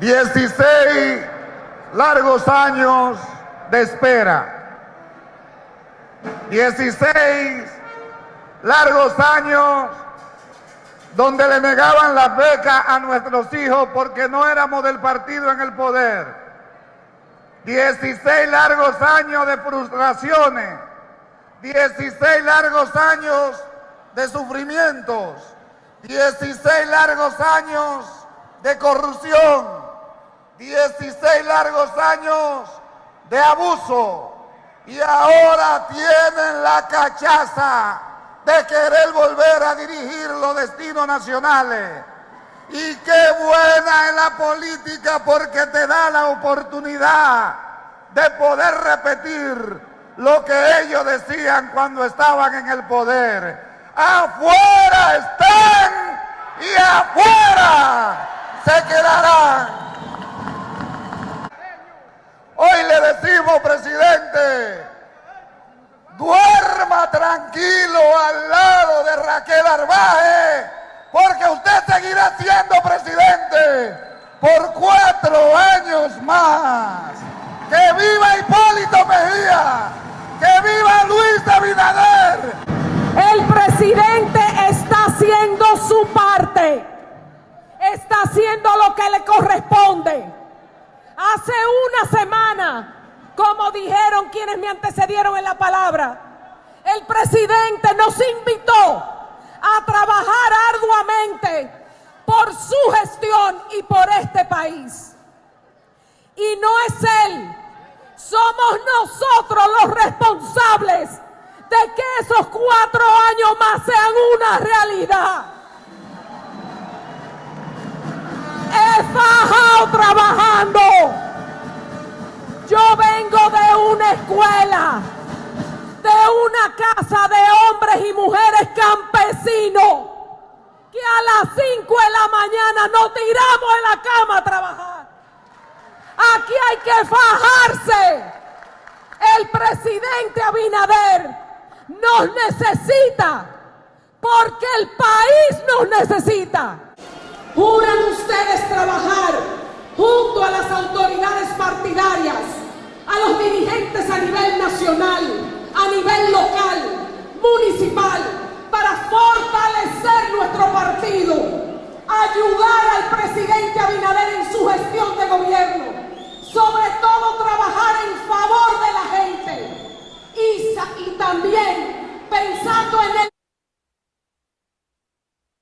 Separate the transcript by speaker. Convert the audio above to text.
Speaker 1: 16 largos años de espera. 16 largos años donde le negaban las becas a nuestros hijos porque no éramos del partido en el poder. 16 largos años de frustraciones. 16 largos años de sufrimientos. 16 largos años de corrupción. 16 largos años de abuso y ahora tienen la cachaza de querer volver a dirigir los destinos nacionales. Y qué buena es la política porque te da la oportunidad de poder repetir lo que ellos decían cuando estaban en el poder. Afuera están y afuera se quedarán. Hoy le decimos, presidente, tranquilo al lado de Raquel Arbaje, porque usted seguirá siendo presidente por cuatro años más. ¡Que viva Hipólito Mejía! ¡Que viva Luis Abinader!
Speaker 2: El presidente está haciendo su parte, está haciendo lo que le corresponde. Hace una semana, como dijeron quienes me antecedieron en la palabra, el presidente nos invitó a trabajar arduamente por su gestión y por este país. Y no es él, somos nosotros los responsables de que esos cuatro años más sean una realidad. He fajado trabajando. Yo vengo de una escuela, de una casa de hombres y mujeres campesinos, que a las 5 de la mañana nos tiramos en la cama a trabajar. Aquí hay que fajarse. El presidente Abinader nos necesita porque el país nos necesita. ¿Juran ustedes trabajar junto a las autoridades partidarias, a los dirigentes a nivel nivel local, municipal, para fortalecer nuestro partido, ayudar al presidente Abinader en su gestión de gobierno, sobre todo trabajar en favor de la gente y, y también pensando en el